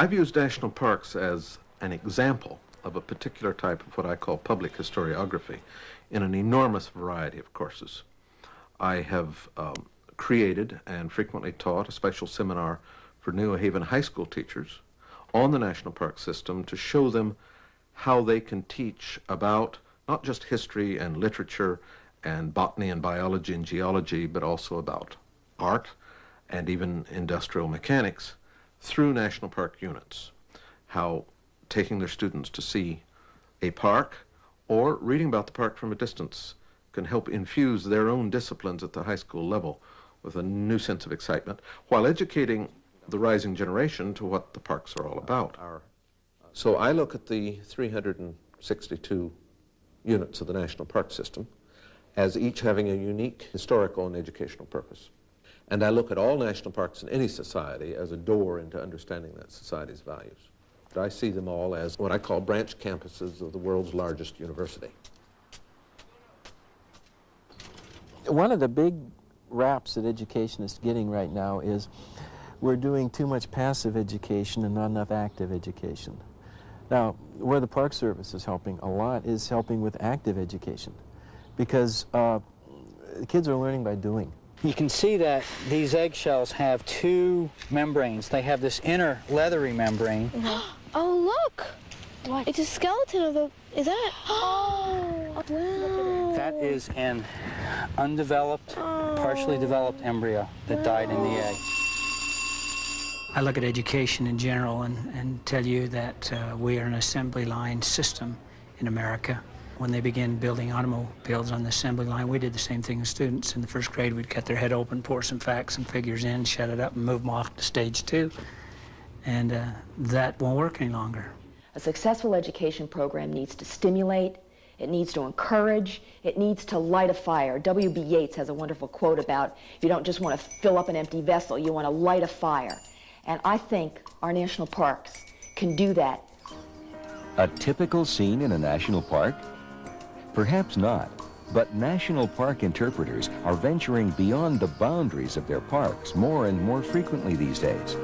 I've used national parks as an example of a particular type of what I call public historiography in an enormous variety of courses. I have um, created and frequently taught a special seminar for New Haven high school teachers on the national park system to show them how they can teach about not just history and literature and botany and biology and geology, but also about art and even industrial mechanics through national park units. How taking their students to see a park or reading about the park from a distance can help infuse their own disciplines at the high school level with a new sense of excitement while educating the rising generation to what the parks are all about. Uh, so I look at the 362 units of the National Park System as each having a unique historical and educational purpose. And I look at all national parks in any society as a door into understanding that society's values. But I see them all as what I call branch campuses of the world's largest university. One of the big raps that education is getting right now is we're doing too much passive education and not enough active education. Now, where the Park Service is helping a lot is helping with active education because uh, kids are learning by doing. You can see that these eggshells have two membranes. They have this inner leathery membrane. Oh, look! What? It's a skeleton of a. Is that? Oh, wow. That is an undeveloped, partially developed embryo that died in the egg. I look at education in general and, and tell you that uh, we are an assembly line system in America. When they begin building automobiles on the assembly line, we did the same thing as students. In the first grade, we'd cut their head open, pour some facts and figures in, shut it up, and move them off to stage two. And uh, that won't work any longer. A successful education program needs to stimulate, it needs to encourage, it needs to light a fire. W.B. Yeats has a wonderful quote about you don't just want to fill up an empty vessel, you want to light a fire. And I think our national parks can do that. A typical scene in a national park? Perhaps not, but national park interpreters are venturing beyond the boundaries of their parks more and more frequently these days.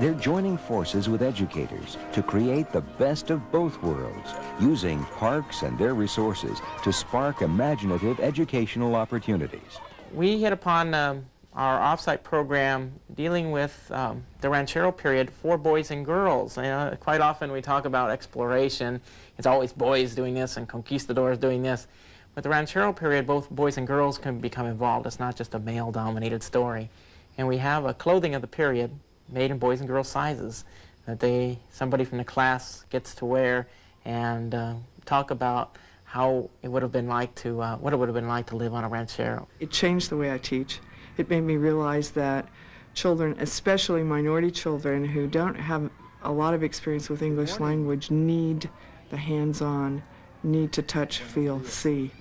They're joining forces with educators to create the best of both worlds, using parks and their resources to spark imaginative educational opportunities. We hit upon um, our offsite program dealing with um, the ranchero period for boys and girls. Know, quite often we talk about exploration. It's always boys doing this and conquistadors doing this. With the ranchero period, both boys and girls can become involved. It's not just a male-dominated story. And we have a clothing of the period made in boys and girls sizes that they somebody from the class gets to wear and uh, talk about how it would have been like to uh, what it would have been like to live on a ranchero. It changed the way I teach. It made me realize that children, especially minority children who don't have a lot of experience with English language, need the hands-on, need to touch, feel, see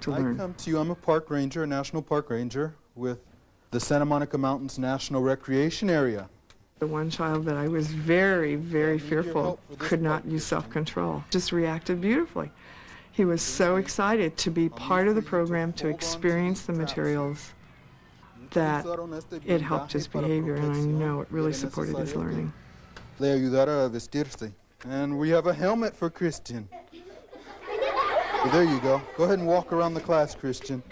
to learn. I come to you, I'm a park ranger, a national park ranger with the Santa Monica Mountains National Recreation Area. The one child that I was very, very fearful could not use self-control, just reacted beautifully. He was so excited to be part of the program, to experience the materials, that it helped his behavior, and I know it really supported his learning. Le ayudara a vestirse. And we have a helmet for Christian. Well, there you go. Go ahead and walk around the class, Christian.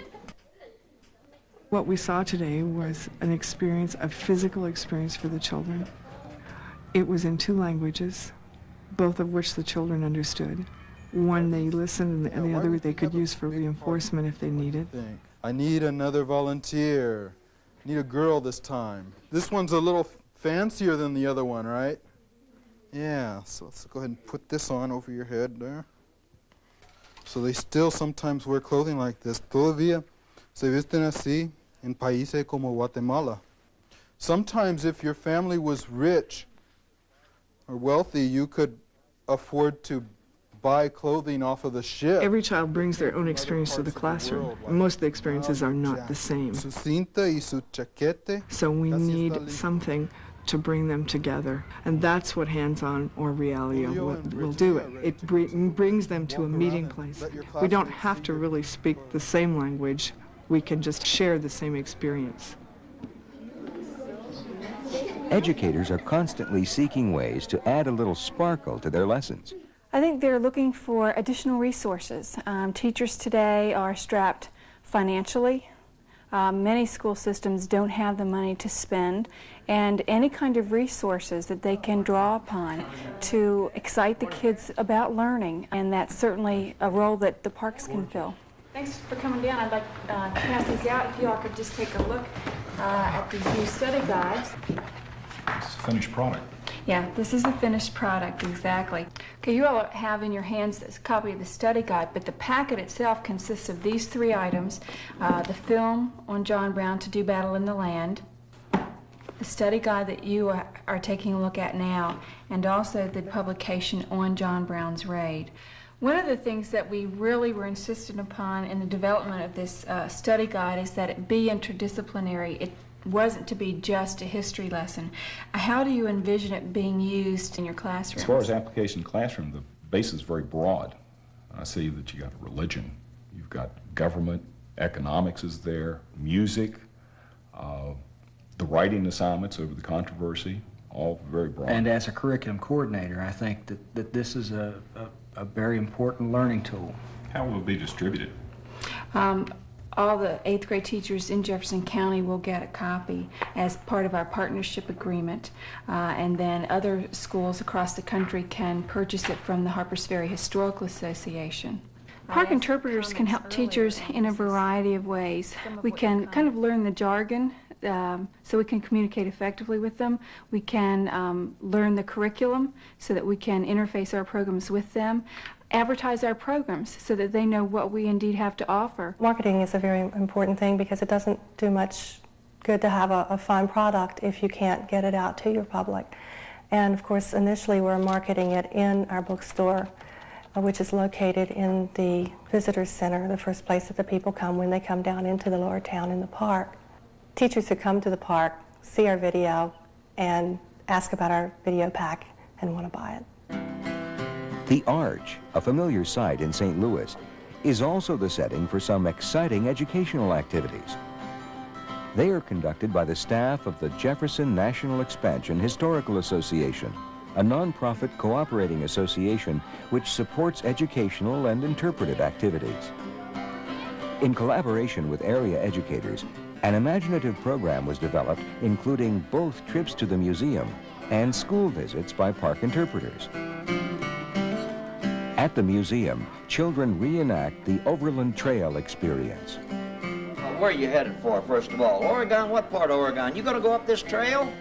What we saw today was an experience, a physical experience for the children. It was in two languages, both of which the children understood. One they listened, and the other they could use for reinforcement if they needed. I need another volunteer. Need a girl this time. This one's a little fancier than the other one, right? Yeah, so let's go ahead and put this on over your head there. So they still sometimes wear clothing like this. Todavía se visten así in países como Guatemala. Sometimes if your family was rich or wealthy, you could afford to buy clothing off of the ship. Every child brings their own experience to the classroom. Most of the experiences are not the same. Su cinta y su chaquete. So we need something to bring them together. And that's what hands-on or realia will, will do it. It br brings them to a meeting place. We don't have to really speak the same language. We can just share the same experience. Educators are constantly seeking ways to add a little sparkle to their lessons. I think they're looking for additional resources. Um, teachers today are strapped financially. Um, many school systems don't have the money to spend, and any kind of resources that they can draw upon to excite the kids about learning, and that's certainly a role that the parks can fill. Thanks for coming down. I'd like uh, to pass these out if you all could just take a look uh, at these new study guides. It's a finished product. Yeah, this is the finished product, exactly. Okay, you all have in your hands this copy of the study guide, but the packet itself consists of these three items. Uh, the film on John Brown, To Do Battle in the Land, the study guide that you are, taking a look at now, and also the publication on John Brown's raid. One of the things that we really were insistent upon in the development of this uh, study guide is that it be interdisciplinary. It wasn't to be just a history lesson. How do you envision it being used in your classroom? As far as application in the classroom, the base is very broad. I see that you got religion, you've got government, economics is there, music, uh, the writing assignments over the controversy, all very broad. And as a curriculum coordinator, I think that, that this is a, a, a very important learning tool. How will it be distributed? Um, all the eighth grade teachers in Jefferson County will get a copy as part of our partnership agreement. Uh, and then other schools across the country can purchase it from the Harpers Ferry Historical Association. Park interpreters can help teachers in a variety of ways. We can kind of learn the jargon um, so we can communicate effectively with them. We can um, learn the curriculum so that we can interface our programs with them advertise our programs so that they know what we indeed have to offer. Marketing is a very important thing because it doesn't do much good to have a, a fine product if you can't get it out to your public. And of course, initially we're marketing it in our bookstore, uh, which is located in the Visitors Center, the first place that the people come when they come down into the lower town in the park. Teachers who come to the park see our video and ask about our video pack and want to buy it. The Arch, a familiar sight in St. Louis, is also the setting for some exciting educational activities. They are conducted by the staff of the Jefferson National Expansion Historical Association, a nonprofit cooperating association which supports educational and interpretive activities. In collaboration with area educators, an imaginative program was developed including both trips to the museum and school visits by park interpreters. At the museum, children reenact the Overland Trail experience. Well, where are you headed for, first of all? Oregon? What part of Oregon? You gonna go up this trail?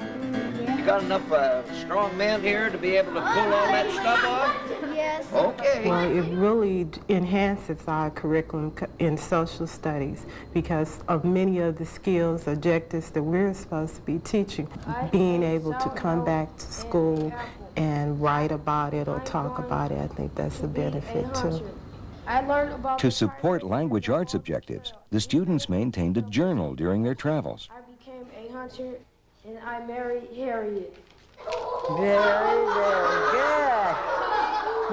You got enough uh, strong men here to be able to pull all that stuff off? Yes. Okay. Well, it really enhances our curriculum in social studies because of many of the skills, objectives that we're supposed to be teaching. Being able to come back to school and write about it or talk about it, I think that's a benefit too. To support language arts objectives, the students maintained a journal during their travels. I became a hunter and I married Harriet. Very, very good.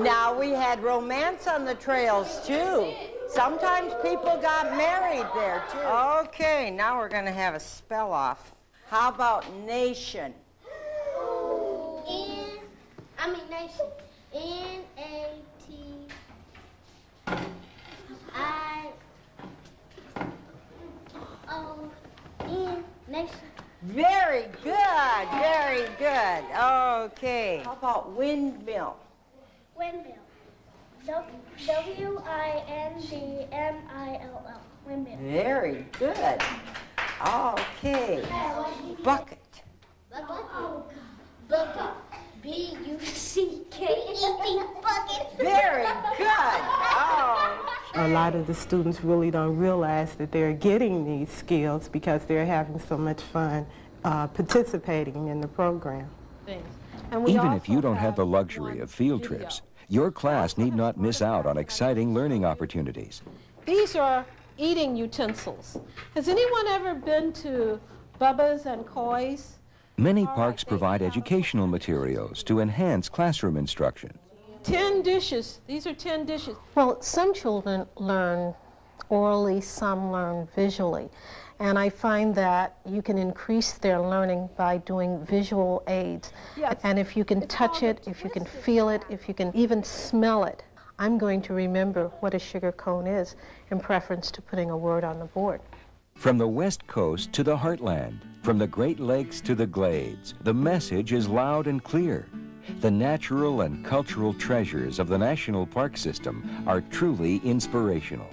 Now we had romance on the trails too. Sometimes people got married there too. Okay, now we're going to have a spell off. How about nation? N, I mean nation. N A T I O N nation. Very good, very good. Okay. How about windmill? Windmill. W I N D M I L L. Windmill. Very good. Okay. Bucket. Bucket. Bucket. B U C K E T. Bucket. Very good. Oh. A lot of the students really don't realize that they're getting these skills because they're having so much fun uh, participating in the program. And even if you don't have the luxury of field trips, your class need not miss out on exciting learning opportunities. These are eating utensils. Has anyone ever been to Bubba's and Coy's? Many parks provide educational materials to enhance classroom instruction. Ten dishes. These are ten dishes. Well, some children learn orally, some learn visually. And I find that you can increase their learning by doing visual aids. Yes. And if you can touch it, if you can feel it, if you can even smell it, I'm going to remember what a sugar cone is in preference to putting a word on the board. From the West Coast to the Heartland, from the Great Lakes to the Glades, the message is loud and clear. The natural and cultural treasures of the National Park System are truly inspirational.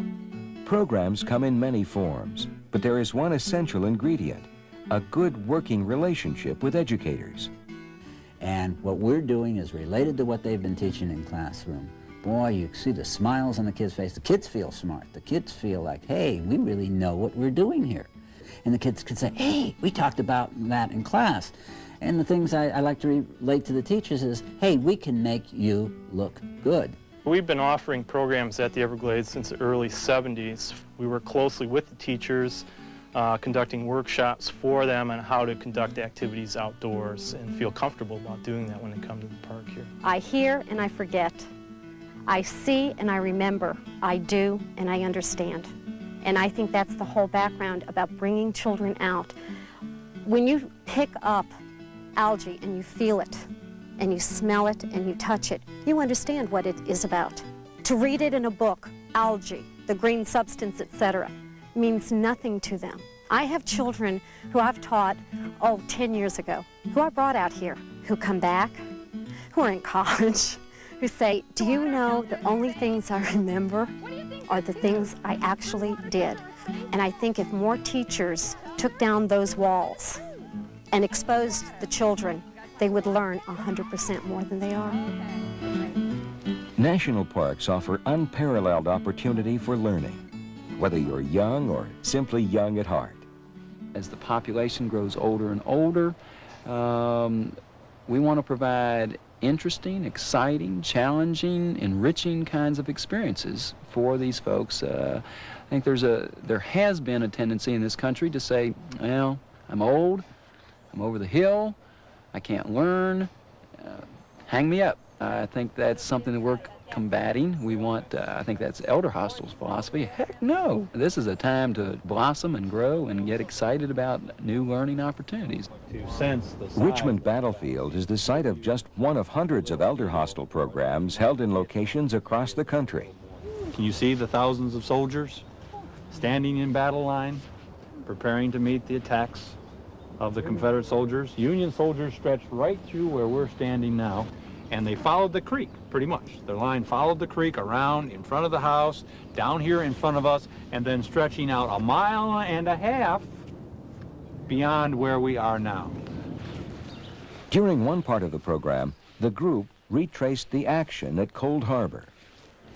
Programs come in many forms, but there is one essential ingredient, a good working relationship with educators. And what we're doing is related to what they've been teaching in classroom. Boy, you see the smiles on the kids' face. The kids feel smart. The kids feel like, hey, we really know what we're doing here. And the kids can say, hey, we talked about that in class. And the things I, I like to relate to the teachers is, hey, we can make you look good. We've been offering programs at the Everglades since the early 70s. We work closely with the teachers, uh, conducting workshops for them on how to conduct activities outdoors and feel comfortable about doing that when they come to the park here. I hear and I forget. I see and I remember. I do and I understand. And I think that's the whole background about bringing children out. When you pick up algae and you feel it, and you smell it and you touch it, you understand what it is about. To read it in a book, algae, the green substance, etc., means nothing to them. I have children who I've taught, oh, 10 years ago, who I brought out here, who come back, who are in college, who say, do you know the only things I remember are the things I actually did? And I think if more teachers took down those walls and exposed the children they would learn 100% more than they are. National parks offer unparalleled opportunity for learning, whether you're young or simply young at heart. As the population grows older and older, um, we want to provide interesting, exciting, challenging, enriching kinds of experiences for these folks. Uh, I think there's a, there has been a tendency in this country to say, well, I'm old, I'm over the hill, I can't learn, uh, hang me up. I think that's something that we're combating. We want, uh, I think that's Elderhostel's philosophy. Heck no. This is a time to blossom and grow and get excited about new learning opportunities. To sense the Richmond Battlefield is the site of just one of hundreds of Elder Hostel programs held in locations across the country. Can you see the thousands of soldiers standing in battle line, preparing to meet the attacks of the Confederate soldiers. Union soldiers stretched right through where we're standing now, and they followed the creek, pretty much. Their line followed the creek around in front of the house, down here in front of us, and then stretching out a mile and a half beyond where we are now. During one part of the program, the group retraced the action at Cold Harbor.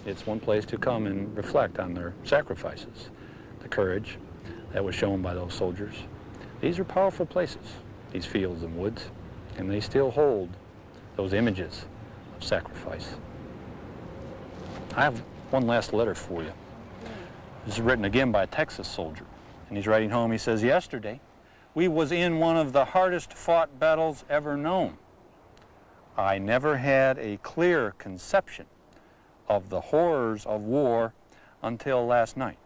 It's one place to come and reflect on their sacrifices, the courage that was shown by those soldiers. These are powerful places, these fields and woods, and they still hold those images of sacrifice. I have one last letter for you. This is written again by a Texas soldier, and he's writing home. He says, Yesterday, we was in one of the hardest fought battles ever known. I never had a clear conception of the horrors of war until last night.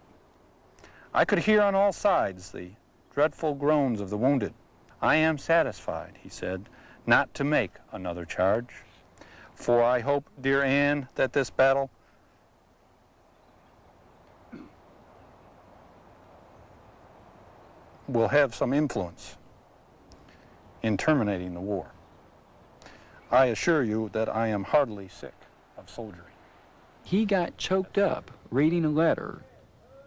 I could hear on all sides the dreadful groans of the wounded. I am satisfied, he said, not to make another charge. For I hope, dear Anne, that this battle will have some influence in terminating the war. I assure you that I am heartily sick of soldiering. He got choked up reading a letter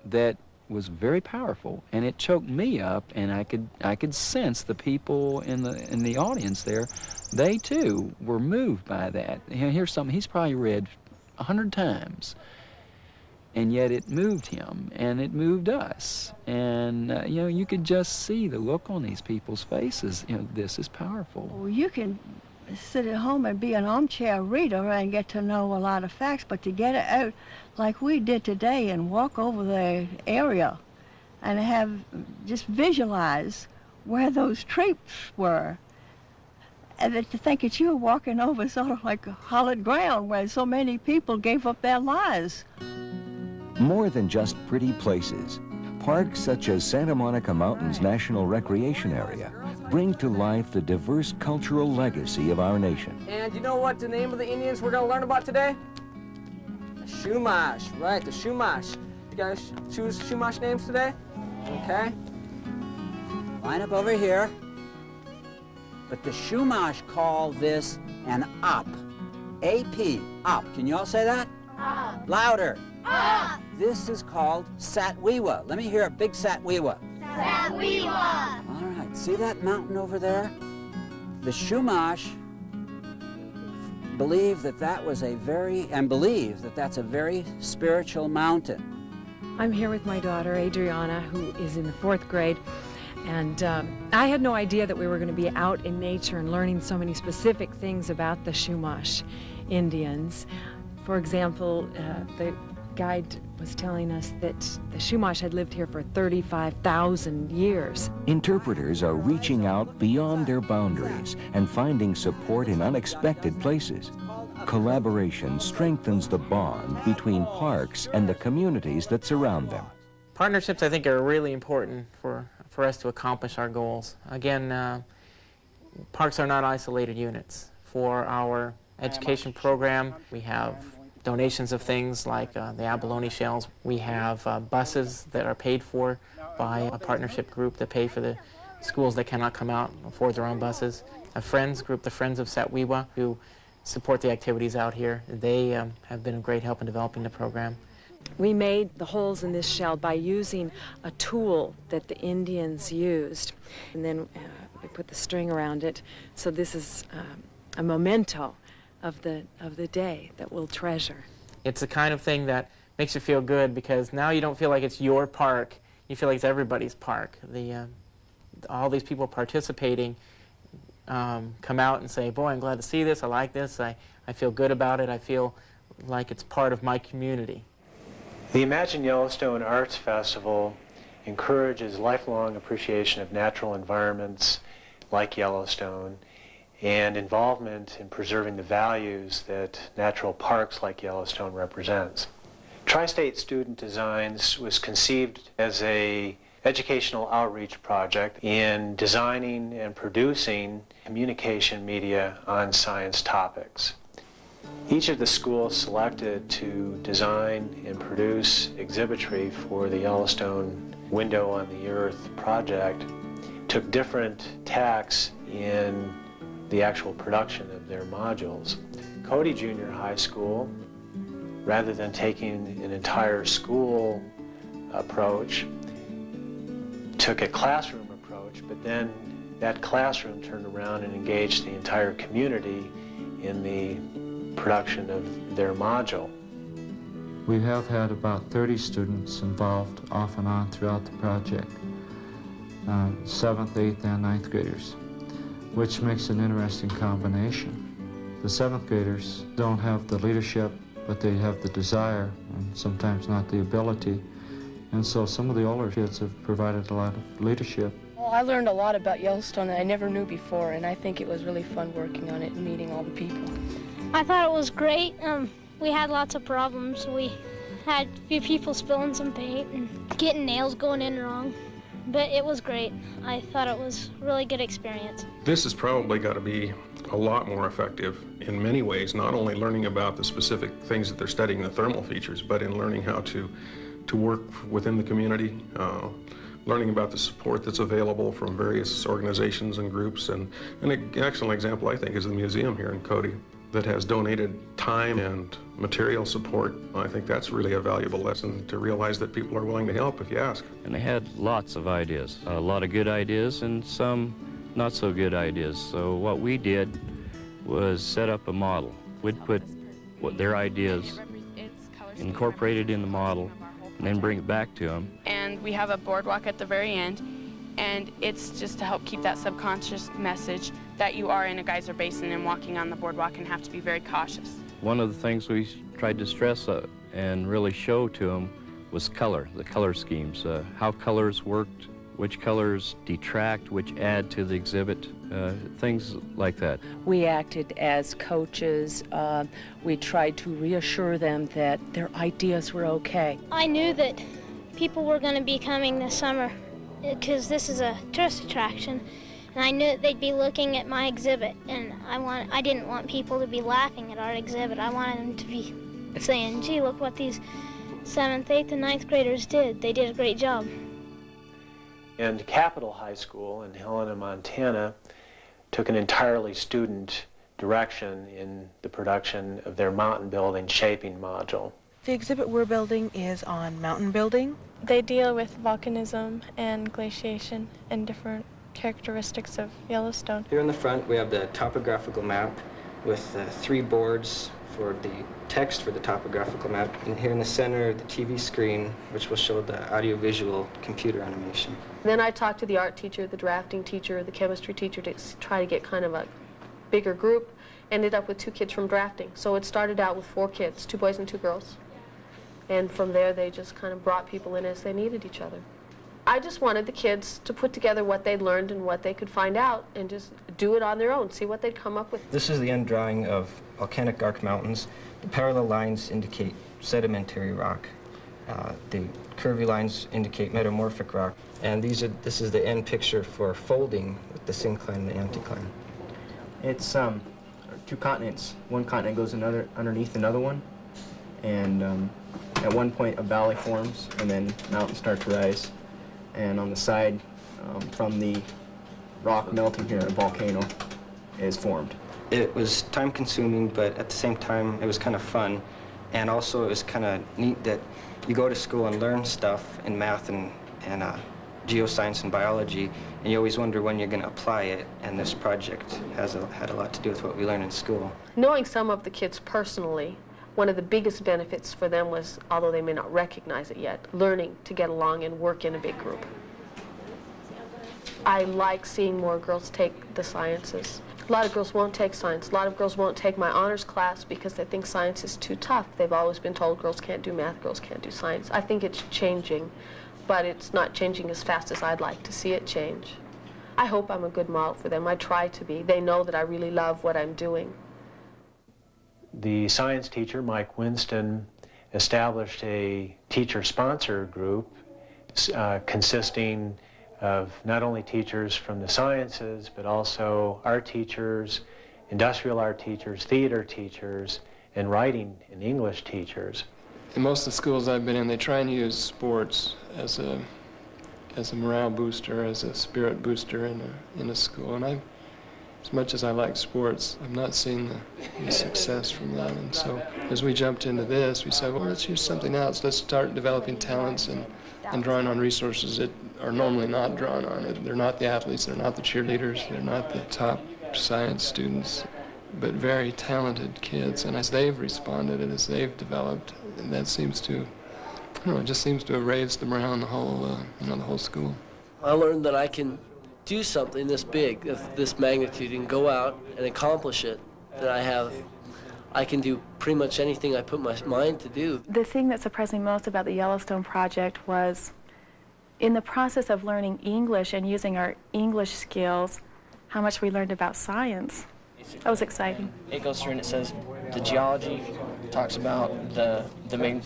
that was very powerful and it choked me up and I could I could sense the people in the in the audience there. They too were moved by that. Here's something he's probably read a hundred times and yet it moved him and it moved us. And uh, you know you could just see the look on these people's faces. You know this is powerful. Well, you can sit at home and be an armchair reader and get to know a lot of facts, but to get it out like we did today and walk over the area and have just visualize where those troops were. And to think that you were walking over sort of like a hallowed ground where so many people gave up their lives. More than just pretty places, parks such as Santa Monica Mountains National Recreation Area bring to life the diverse cultural legacy of our nation. And you know what the name of the Indians we're going to learn about today? The Chumash, right, the Chumash. You guys choose Chumash names today? Okay. Line up over here. But the Chumash call this an up. AP, up. Can you all say that? Up. Louder. Up. This is called Satwiwa. Let me hear a big Satwiwa. Satwiwa. All right, see that mountain over there? The Chumash believe that that was a very, and believe that that's a very spiritual mountain. I'm here with my daughter, Adriana, who is in the fourth grade. And um, I had no idea that we were going to be out in nature and learning so many specific things about the Chumash Indians. For example, uh, the guide was telling us that the Chumash had lived here for 35,000 years. Interpreters are reaching out beyond their boundaries and finding support in unexpected places. Collaboration strengthens the bond between parks and the communities that surround them. Partnerships, I think, are really important for, for us to accomplish our goals. Again, uh, parks are not isolated units. For our education program, we have donations of things like uh, the abalone shells. We have uh, buses that are paid for by a partnership group that pay for the schools that cannot come out and afford their own buses. A friends group, the Friends of Satwiwa, who support the activities out here. They um, have been a great help in developing the program. We made the holes in this shell by using a tool that the Indians used. And then uh, we put the string around it. So this is um, a memento of the, of the day that we'll treasure. It's the kind of thing that makes you feel good because now you don't feel like it's your park. You feel like it's everybody's park. The, uh, all these people participating um, come out and say, boy, I'm glad to see this. I like this. I, I feel good about it. I feel like it's part of my community. The Imagine Yellowstone Arts Festival encourages lifelong appreciation of natural environments like Yellowstone and involvement in preserving the values that natural parks like Yellowstone represents. Tri-State Student Designs was conceived as a educational outreach project in designing and producing communication media on science topics. Each of the schools selected to design and produce exhibitry for the Yellowstone Window on the Earth project took different tacks in the actual production of their modules. Cody Junior High School, rather than taking an entire school approach, took a classroom approach, but then that classroom turned around and engaged the entire community in the production of their module. We have had about 30 students involved off and on throughout the project, uh, 7th, 8th, and 9th graders which makes an interesting combination. The seventh graders don't have the leadership, but they have the desire and sometimes not the ability. And so some of the older kids have provided a lot of leadership. Well, I learned a lot about Yellowstone that I never knew before, and I think it was really fun working on it and meeting all the people. I thought it was great. Um, we had lots of problems. We had a few people spilling some paint and getting nails going in wrong but it was great. I thought it was really good experience. This has probably got to be a lot more effective in many ways, not only learning about the specific things that they're studying, the thermal features, but in learning how to, to work within the community, uh, learning about the support that's available from various organizations and groups. And, and an excellent example, I think, is the museum here in Cody that has donated time and material support. I think that's really a valuable lesson to realize that people are willing to help if you ask. And they had lots of ideas, a lot of good ideas and some not so good ideas. So what we did was set up a model. We'd put what their ideas incorporated in the model and then bring it back to them. And we have a boardwalk at the very end and it's just to help keep that subconscious message that you are in a geyser basin and walking on the boardwalk and have to be very cautious. One of the things we tried to stress uh, and really show to them was color, the color schemes, uh, how colors worked which colors detract, which add to the exhibit, uh, things like that. We acted as coaches. Uh, we tried to reassure them that their ideas were okay. I knew that people were going to be coming this summer because this is a tourist attraction and I knew that they'd be looking at my exhibit and I want I didn't want people to be laughing at our exhibit. I wanted them to be saying, "Gee, look what these 7th, 8th and ninth graders did. They did a great job." And Capitol High School in Helena, Montana took an entirely student direction in the production of their mountain building shaping module. The exhibit we're building is on mountain building. They deal with volcanism and glaciation and different characteristics of Yellowstone. Here in the front we have the topographical map with uh, three boards for the text for the topographical map. And here in the center, the TV screen, which will show the audiovisual computer animation. Then I talked to the art teacher, the drafting teacher, the chemistry teacher to try to get kind of a bigger group. Ended up with two kids from drafting. So it started out with four kids, two boys and two girls. And from there, they just kind of brought people in as they needed each other. I just wanted the kids to put together what they'd learned and what they could find out and just do it on their own, see what they'd come up with. This is the end drawing of volcanic arc mountains. The parallel lines indicate sedimentary rock. Uh, the curvy lines indicate metamorphic rock. And these are, this is the end picture for folding with the syncline and the anticline. It's um, two continents. One continent goes another underneath another one. And um, at one point a valley forms and then mountains start to rise. And on the side um, from the rock melting here, a volcano is formed. It was time consuming, but at the same time, it was kind of fun. And also, it was kind of neat that you go to school and learn stuff in math and, and uh, geoscience and biology, and you always wonder when you're going to apply it, and this project has a, had a lot to do with what we learn in school. Knowing some of the kids personally, one of the biggest benefits for them was, although they may not recognize it yet, learning to get along and work in a big group. I like seeing more girls take the sciences. A lot of girls won't take science. A lot of girls won't take my honors class because they think science is too tough. They've always been told girls can't do math, girls can't do science. I think it's changing, but it's not changing as fast as I'd like to see it change. I hope I'm a good model for them. I try to be. They know that I really love what I'm doing. The science teacher, Mike Winston, established a teacher-sponsor group uh, consisting of not only teachers from the sciences, but also art teachers, industrial art teachers, theater teachers, and writing and English teachers. In most of the schools I've been in, they try and use sports as a as a morale booster, as a spirit booster in a in a school. And I, as much as I like sports, I've not seen the, the success from that. And so, as we jumped into this, we said, well, let's use something else. Let's start developing talents and and drawing on resources that are normally not drawn on. They're not the athletes, they're not the cheerleaders, they're not the top science students, but very talented kids. And as they've responded and as they've developed, that seems to, I don't know, it just seems to have raised the morale in the whole, uh, you know, the whole school. I learned that I can do something this big, of this magnitude, and go out and accomplish it. That I have, I can do pretty much anything I put my mind to do. The thing that surprised me most about the Yellowstone project was in the process of learning English and using our English skills, how much we learned about science. That was exciting. It goes through and it says the geology talks about the the main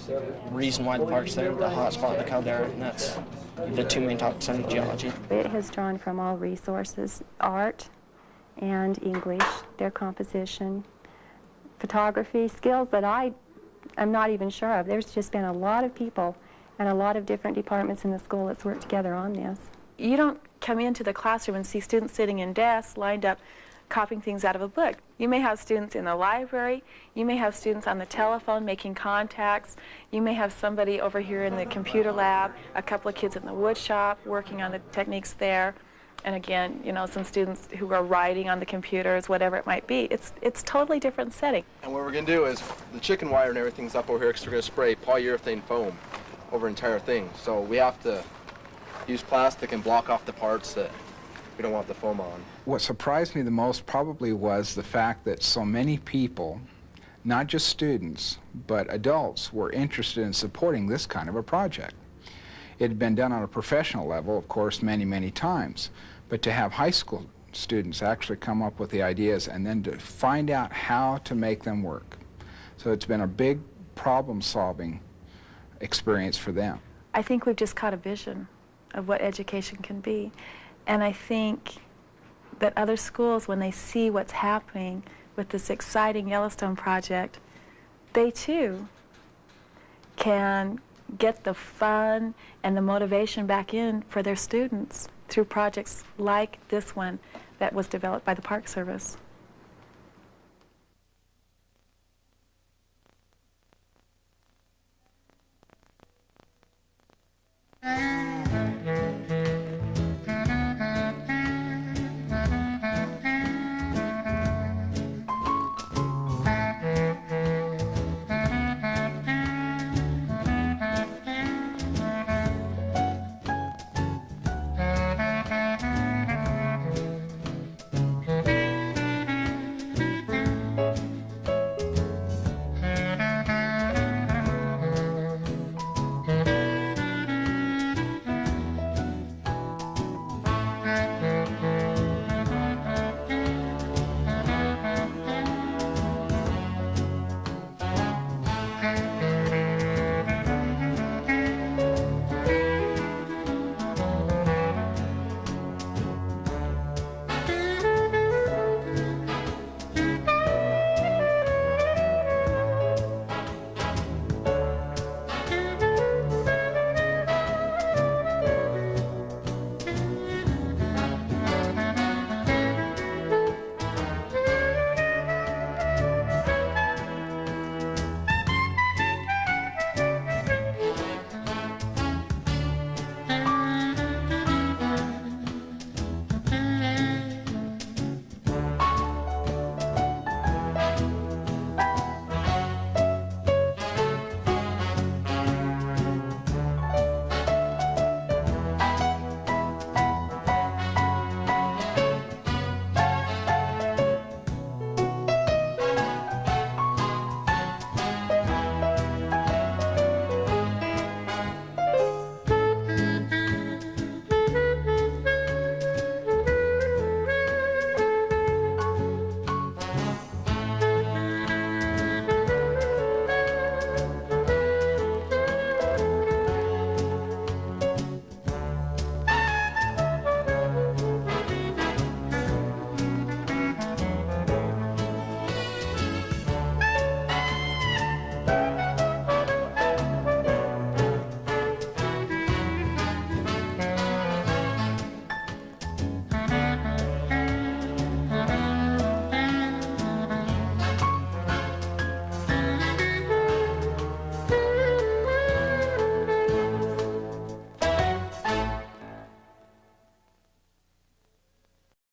reason why the park's there, the hot spot, the caldera, and that's the two main topics under geology. It has drawn from all resources, art and English, their composition, photography, skills that I am not even sure of. There's just been a lot of people and a lot of different departments in the school that's worked together on this. You don't come into the classroom and see students sitting in desks lined up copying things out of a book. You may have students in the library, you may have students on the telephone making contacts, you may have somebody over here in the computer lab, a couple of kids in the wood shop working on the techniques there, and again, you know, some students who are writing on the computers, whatever it might be. It's it's totally different setting. And what we're going to do is the chicken wire and everything's up over here because we're going to spray polyurethane foam over entire thing. So we have to use plastic and block off the parts that we don't want the foam on. What surprised me the most probably was the fact that so many people, not just students, but adults, were interested in supporting this kind of a project. It had been done on a professional level, of course, many, many times. But to have high school students actually come up with the ideas and then to find out how to make them work. So it's been a big problem-solving experience for them. I think we've just caught a vision of what education can be. And I think that other schools, when they see what's happening with this exciting Yellowstone project, they too can get the fun and the motivation back in for their students through projects like this one that was developed by the Park Service.